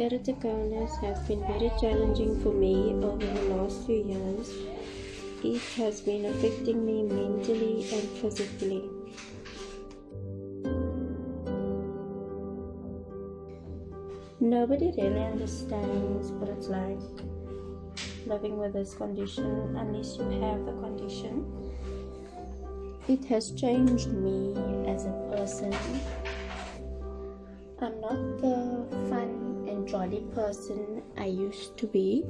Keratoconus has been very challenging for me over the last few years. It has been affecting me mentally and physically. Nobody really understands what it's like living with this condition unless you have the condition. It has changed me as a person. I'm not the jolly person I used to be.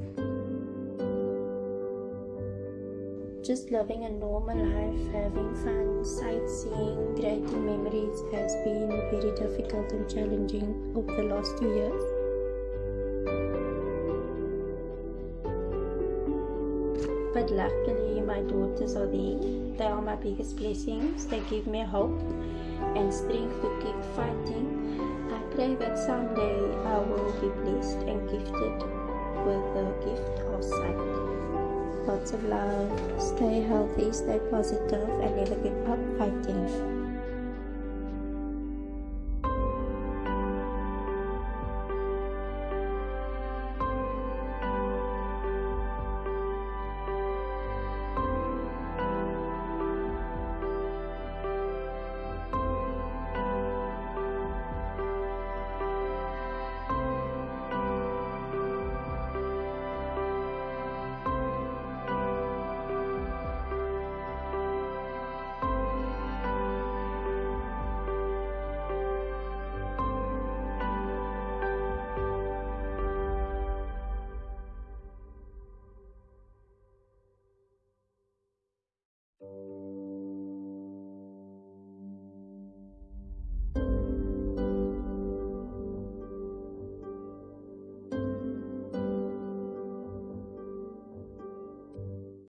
Just living a normal life, having fun, sightseeing, creating memories has been very difficult and challenging over the last two years. But luckily, my daughters are there. They are my biggest blessings. They give me hope and strength to keep fighting. Pray that someday I will be blessed and gifted with the gift of sight. Lots of love. Stay healthy, stay positive, and never give up fighting.